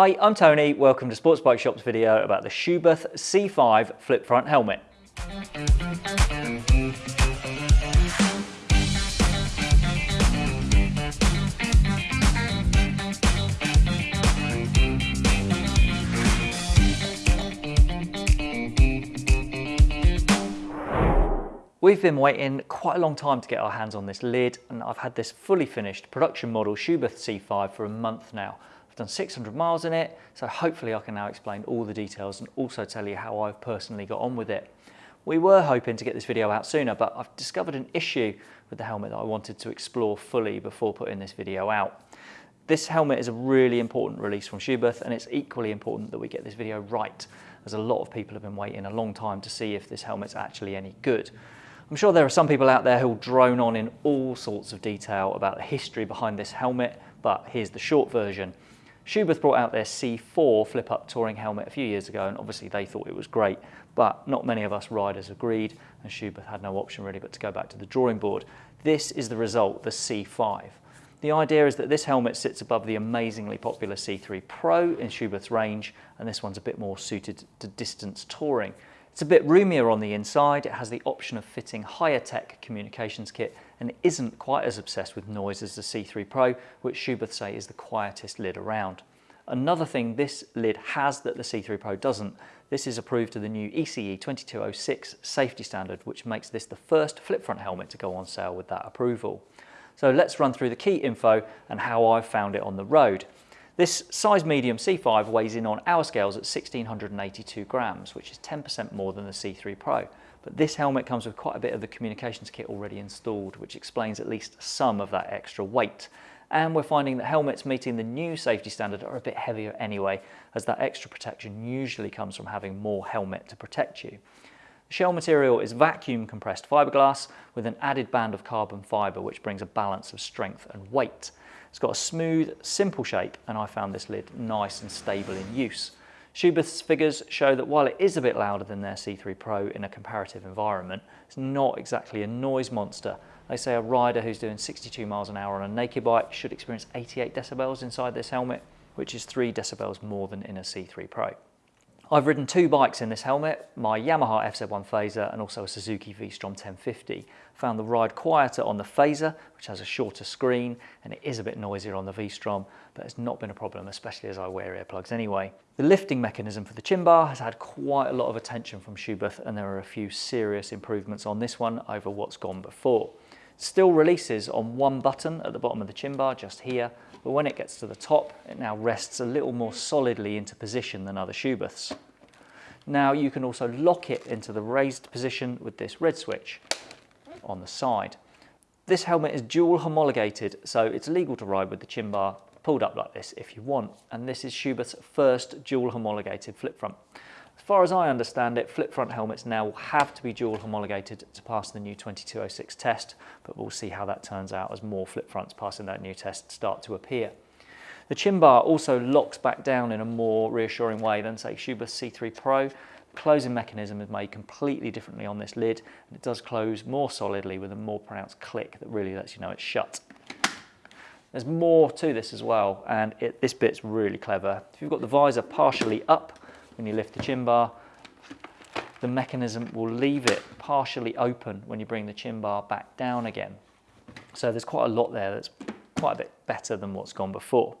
Hi, I'm Tony. Welcome to Sports Bike Shop's video about the Schuberth C5 flip front helmet. We've been waiting quite a long time to get our hands on this lid and I've had this fully finished production model Schuberth C5 for a month now done 600 miles in it, so hopefully I can now explain all the details and also tell you how I've personally got on with it. We were hoping to get this video out sooner, but I've discovered an issue with the helmet that I wanted to explore fully before putting this video out. This helmet is a really important release from Schuberth and it's equally important that we get this video right as a lot of people have been waiting a long time to see if this helmet's actually any good. I'm sure there are some people out there who'll drone on in all sorts of detail about the history behind this helmet, but here's the short version. Schuberth brought out their C4 flip-up touring helmet a few years ago and obviously they thought it was great, but not many of us riders agreed and Schuberth had no option really but to go back to the drawing board. This is the result, the C5. The idea is that this helmet sits above the amazingly popular C3 Pro in Schuberth's range and this one's a bit more suited to distance touring. It's a bit roomier on the inside, it has the option of fitting higher tech communications kit and isn't quite as obsessed with noise as the C3 Pro, which Schuberth say is the quietest lid around. Another thing this lid has that the C3 Pro doesn't, this is approved to the new ECE 2206 safety standard, which makes this the first flip front helmet to go on sale with that approval. So let's run through the key info and how I've found it on the road. This size medium C5 weighs in on our scales at 1682 grams, which is 10% more than the C3 Pro. But this helmet comes with quite a bit of the communications kit already installed, which explains at least some of that extra weight. And we're finding that helmets meeting the new safety standard are a bit heavier anyway, as that extra protection usually comes from having more helmet to protect you. The shell material is vacuum compressed fiberglass with an added band of carbon fiber, which brings a balance of strength and weight. It's got a smooth, simple shape, and I found this lid nice and stable in use. Schuberth's figures show that while it is a bit louder than their C3 Pro in a comparative environment, it's not exactly a noise monster. They say a rider who's doing 62 miles an hour on a naked bike should experience 88 decibels inside this helmet, which is 3 decibels more than in a C3 Pro. I've ridden two bikes in this helmet, my Yamaha FZ1 Fazer and also a Suzuki V-Strom 1050. Found the ride quieter on the Fazer, which has a shorter screen, and it is a bit noisier on the V-Strom, but it's not been a problem, especially as I wear earplugs anyway. The lifting mechanism for the chin bar has had quite a lot of attention from Schuberth, and there are a few serious improvements on this one over what's gone before. Still releases on one button at the bottom of the chin bar, just here, but when it gets to the top, it now rests a little more solidly into position than other Schuberths. Now you can also lock it into the raised position with this red switch on the side. This helmet is dual homologated, so it's legal to ride with the chin bar pulled up like this if you want, and this is Schuberth's first dual homologated flip front. As far as I understand it, flip front helmets now will have to be dual homologated to pass the new 2206 test, but we'll see how that turns out as more flip fronts passing that new test start to appear. The chin bar also locks back down in a more reassuring way than say Schuberth C3 Pro. The closing mechanism is made completely differently on this lid and it does close more solidly with a more pronounced click that really lets you know it's shut. There's more to this as well and it, this bit's really clever. If you've got the visor partially up when you lift the chin bar, the mechanism will leave it partially open when you bring the chin bar back down again. So there's quite a lot there that's quite a bit better than what's gone before.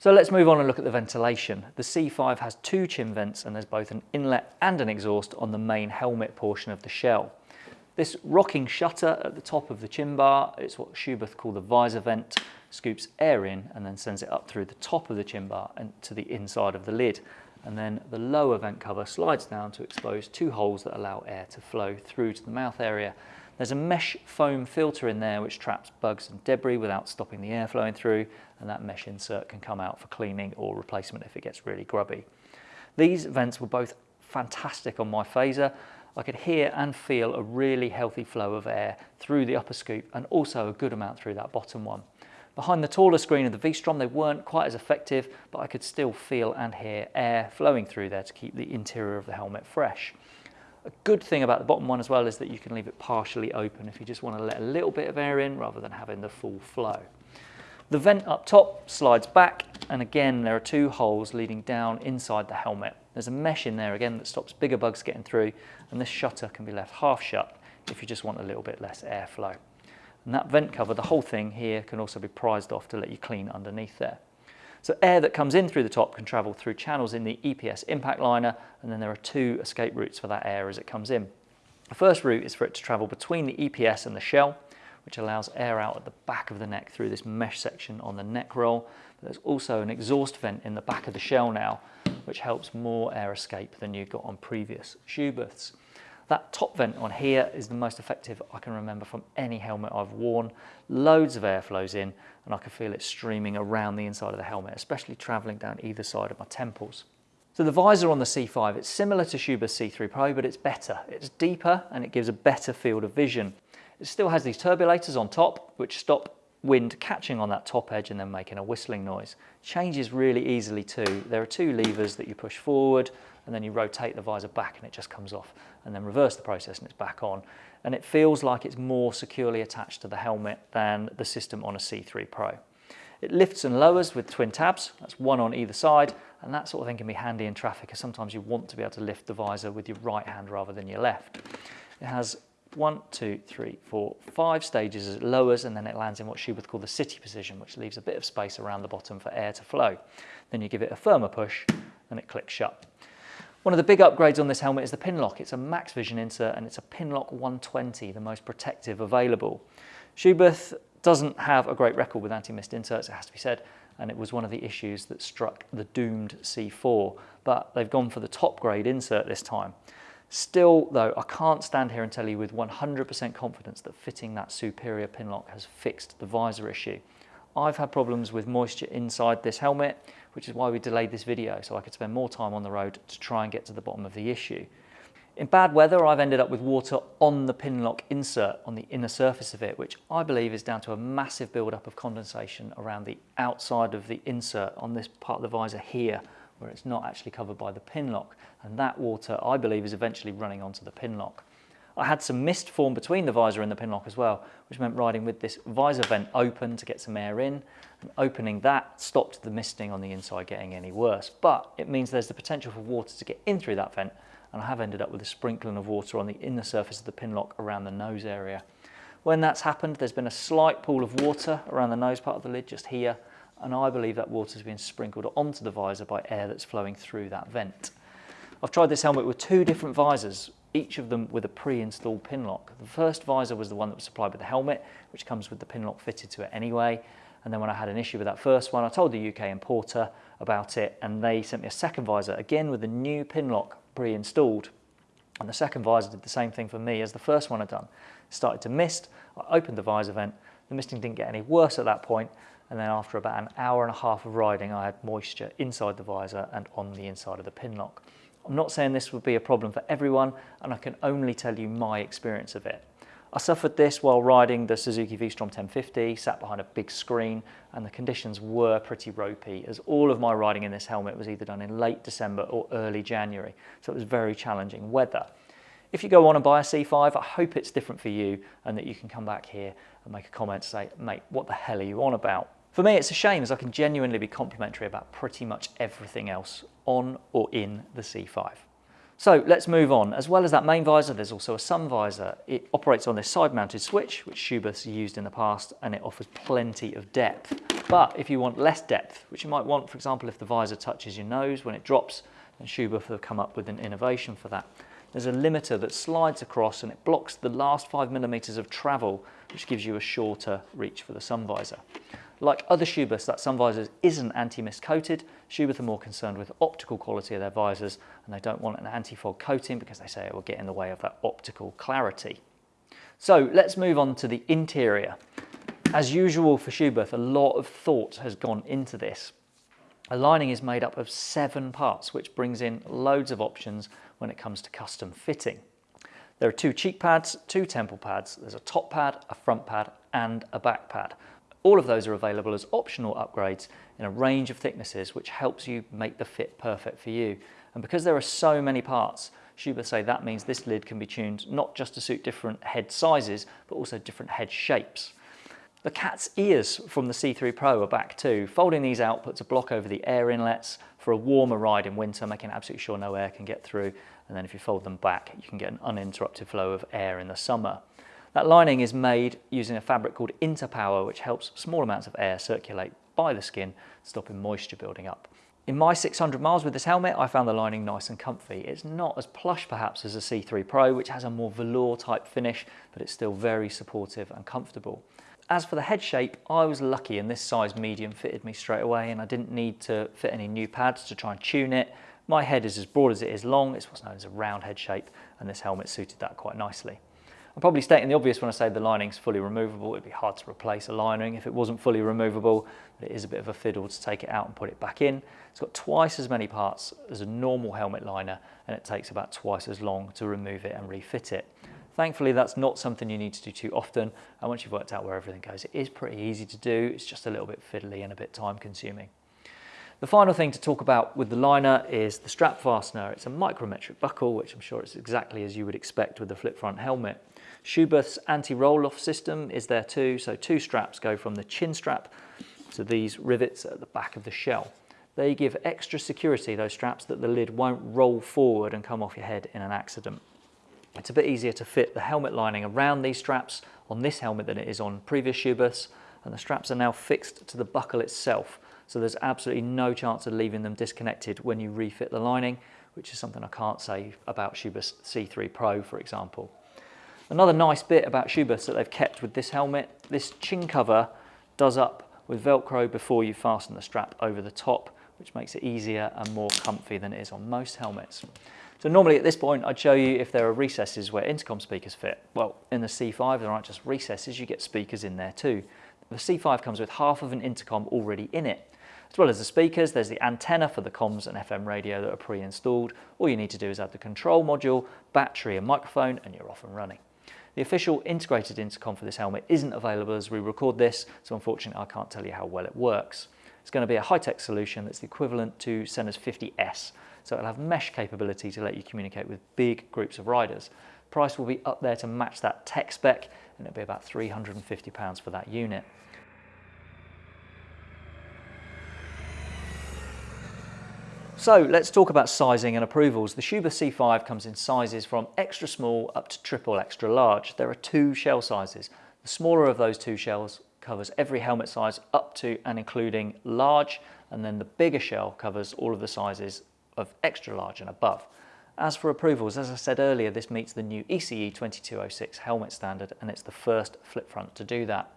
So let's move on and look at the ventilation. The C5 has two chin vents and there's both an inlet and an exhaust on the main helmet portion of the shell. This rocking shutter at the top of the chin bar, it's what Schuberth call the visor vent, scoops air in and then sends it up through the top of the chin bar and to the inside of the lid. And then the lower vent cover slides down to expose two holes that allow air to flow through to the mouth area there's a mesh foam filter in there which traps bugs and debris without stopping the air flowing through and that mesh insert can come out for cleaning or replacement if it gets really grubby. These vents were both fantastic on my Fazer. I could hear and feel a really healthy flow of air through the upper scoop and also a good amount through that bottom one. Behind the taller screen of the V-Strom, they weren't quite as effective, but I could still feel and hear air flowing through there to keep the interior of the helmet fresh. A good thing about the bottom one as well is that you can leave it partially open if you just want to let a little bit of air in rather than having the full flow. The vent up top slides back and again there are two holes leading down inside the helmet. There's a mesh in there again that stops bigger bugs getting through and this shutter can be left half shut if you just want a little bit less airflow. And that vent cover, the whole thing here can also be prized off to let you clean underneath there. So air that comes in through the top can travel through channels in the EPS impact liner and then there are two escape routes for that air as it comes in. The first route is for it to travel between the EPS and the shell which allows air out at the back of the neck through this mesh section on the neck roll. There's also an exhaust vent in the back of the shell now, which helps more air escape than you got on previous Schuberths. That top vent on here is the most effective I can remember from any helmet I've worn. Loads of air flows in and I can feel it streaming around the inside of the helmet, especially traveling down either side of my temples. So the visor on the C5, it's similar to Schuberth C3 Pro, but it's better. It's deeper and it gives a better field of vision. It still has these turbulators on top, which stop wind catching on that top edge and then making a whistling noise. Changes really easily too. There are two levers that you push forward and then you rotate the visor back and it just comes off and then reverse the process and it's back on. And it feels like it's more securely attached to the helmet than the system on a C3 Pro. It lifts and lowers with twin tabs, that's one on either side, and that sort of thing can be handy in traffic because sometimes you want to be able to lift the visor with your right hand rather than your left. It has one, two, three, four, five stages as it lowers and then it lands in what Schuberth call the city position, which leaves a bit of space around the bottom for air to flow. Then you give it a firmer push and it clicks shut. One of the big upgrades on this helmet is the Pinlock. It's a MaxVision insert and it's a Pinlock 120, the most protective available. Schuberth doesn't have a great record with anti-mist inserts, it has to be said, and it was one of the issues that struck the doomed C4, but they've gone for the top grade insert this time. Still, though, I can't stand here and tell you with 100% confidence that fitting that superior Pinlock has fixed the visor issue. I've had problems with moisture inside this helmet, which is why we delayed this video, so I could spend more time on the road to try and get to the bottom of the issue. In bad weather, I've ended up with water on the Pinlock insert on the inner surface of it, which I believe is down to a massive buildup of condensation around the outside of the insert on this part of the visor here, where it's not actually covered by the Pinlock and that water I believe is eventually running onto the Pinlock. I had some mist form between the visor and the Pinlock as well, which meant riding with this visor vent open to get some air in, and opening that stopped the misting on the inside getting any worse. But it means there's the potential for water to get in through that vent, and I have ended up with a sprinkling of water on the inner surface of the Pinlock around the nose area. When that's happened, there's been a slight pool of water around the nose part of the lid just here, and I believe that water has been sprinkled onto the visor by air that's flowing through that vent. I've tried this helmet with two different visors, each of them with a pre-installed Pinlock. The first visor was the one that was supplied with the helmet, which comes with the Pinlock fitted to it anyway. And then when I had an issue with that first one, I told the UK importer about it and they sent me a second visor, again with a new Pinlock pre-installed. And the second visor did the same thing for me as the first one had done. It started to mist, I opened the visor vent, the misting didn't get any worse at that point, and then after about an hour and a half of riding, I had moisture inside the visor and on the inside of the Pinlock. I'm not saying this would be a problem for everyone, and I can only tell you my experience of it. I suffered this while riding the Suzuki V-Strom 1050, sat behind a big screen, and the conditions were pretty ropey, as all of my riding in this helmet was either done in late December or early January, so it was very challenging weather. If you go on and buy a C5, I hope it's different for you and that you can come back here and make a comment say, mate, what the hell are you on about? For me, it's a shame as I can genuinely be complimentary about pretty much everything else on or in the C5. So let's move on. As well as that main visor, there's also a sun visor. It operates on this side-mounted switch, which Schuberth's used in the past, and it offers plenty of depth. But if you want less depth, which you might want, for example, if the visor touches your nose when it drops, then Schuberth have come up with an innovation for that. There's a limiter that slides across and it blocks the last five millimeters of travel, which gives you a shorter reach for the sun visor. Like other Schuberths, that sun visors isn't anti-mist coated. Schuberth are more concerned with optical quality of their visors and they don't want an anti-fog coating because they say it will get in the way of that optical clarity. So let's move on to the interior. As usual for Schuberth, a lot of thought has gone into this. A lining is made up of seven parts, which brings in loads of options when it comes to custom fitting. There are two cheek pads, two temple pads, there's a top pad, a front pad and a back pad. All of those are available as optional upgrades in a range of thicknesses which helps you make the fit perfect for you. And because there are so many parts, Schuberth say that means this lid can be tuned not just to suit different head sizes, but also different head shapes. The cat's ears from the C3 Pro are back too. Folding these out puts a block over the air inlets for a warmer ride in winter, making absolutely sure no air can get through. And then if you fold them back, you can get an uninterrupted flow of air in the summer. That lining is made using a fabric called Interpower, which helps small amounts of air circulate by the skin, stopping moisture building up. In my 600 miles with this helmet, I found the lining nice and comfy. It's not as plush perhaps as a C3 Pro, which has a more velour type finish, but it's still very supportive and comfortable. As for the head shape, I was lucky and this size medium fitted me straight away and I didn't need to fit any new pads to try and tune it. My head is as broad as it is long, it's what's known as a round head shape and this helmet suited that quite nicely. I'm probably stating the obvious when I say the lining's fully removable. It'd be hard to replace a lining if it wasn't fully removable, but it is a bit of a fiddle to take it out and put it back in. It's got twice as many parts as a normal helmet liner and it takes about twice as long to remove it and refit it. Thankfully, that's not something you need to do too often. And once you've worked out where everything goes, it is pretty easy to do. It's just a little bit fiddly and a bit time consuming. The final thing to talk about with the liner is the strap fastener. It's a micrometric buckle, which I'm sure is exactly as you would expect with the flip front helmet. Schuberth's anti-roll-off system is there too, so two straps go from the chin strap to these rivets at the back of the shell. They give extra security, those straps, that the lid won't roll forward and come off your head in an accident. It's a bit easier to fit the helmet lining around these straps on this helmet than it is on previous Schuberths, and the straps are now fixed to the buckle itself, so there's absolutely no chance of leaving them disconnected when you refit the lining, which is something I can't say about Schuberth's C3 Pro, for example. Another nice bit about Schuberths that they've kept with this helmet, this chin cover does up with Velcro before you fasten the strap over the top, which makes it easier and more comfy than it is on most helmets. So normally at this point, I'd show you if there are recesses where intercom speakers fit. Well, in the C5, there aren't just recesses, you get speakers in there too. The C5 comes with half of an intercom already in it. As well as the speakers, there's the antenna for the comms and FM radio that are pre-installed. All you need to do is add the control module, battery and microphone, and you're off and running. The official integrated intercom for this helmet isn't available as we record this, so unfortunately I can't tell you how well it works. It's going to be a high-tech solution that's the equivalent to Sena's 50S, so it'll have mesh capability to let you communicate with big groups of riders. Price will be up there to match that tech spec and it'll be about £350 for that unit. So let's talk about sizing and approvals. The Schuberth C5 comes in sizes from extra small up to triple extra large. There are two shell sizes. The smaller of those two shells covers every helmet size up to and including large, and then the bigger shell covers all of the sizes of extra large and above. As for approvals, as I said earlier, this meets the new ECE 2206 helmet standard and it's the first flip front to do that.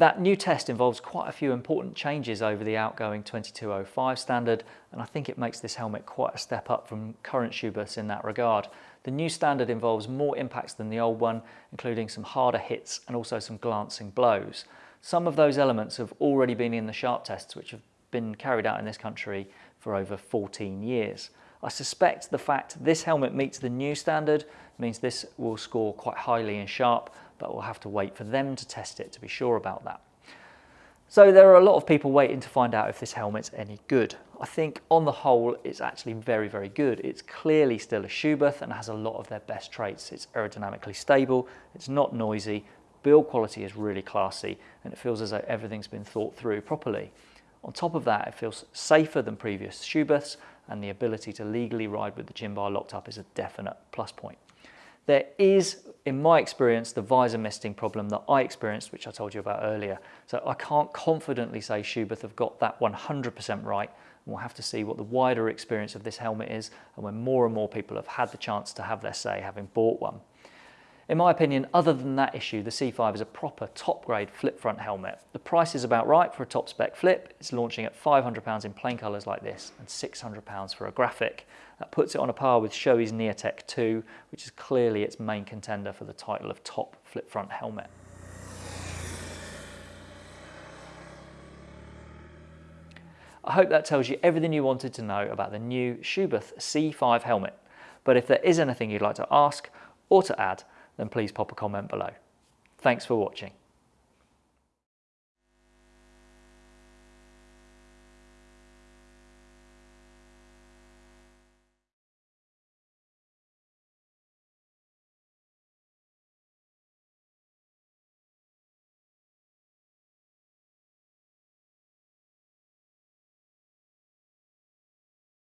That new test involves quite a few important changes over the outgoing 2205 standard and I think it makes this helmet quite a step up from current Schuberths in that regard. The new standard involves more impacts than the old one, including some harder hits and also some glancing blows. Some of those elements have already been in the SHARP tests which have been carried out in this country for over 14 years. I suspect the fact this helmet meets the new standard means this will score quite highly in SHARP, but we'll have to wait for them to test it to be sure about that. So there are a lot of people waiting to find out if this helmet's any good. I think on the whole, it's actually very, very good. It's clearly still a Schuberth and has a lot of their best traits. It's aerodynamically stable, it's not noisy, build quality is really classy, and it feels as though everything's been thought through properly. On top of that, it feels safer than previous Schuberths and the ability to legally ride with the chin bar locked up is a definite plus point. There is, in my experience, the visor misting problem that I experienced, which I told you about earlier. So I can't confidently say Schuberth have got that 100% right. We'll have to see what the wider experience of this helmet is and when more and more people have had the chance to have their say having bought one. In my opinion, other than that issue, the C5 is a proper top grade flip front helmet. The price is about right for a top spec flip. It's launching at £500 in plain colours like this and £600 for a graphic. That puts it on a par with Shoei's Neotech 2, which is clearly its main contender for the title of top flip front helmet. I hope that tells you everything you wanted to know about the new Schuberth C5 helmet. But if there is anything you'd like to ask or to add, then please pop a comment below. Thanks for watching.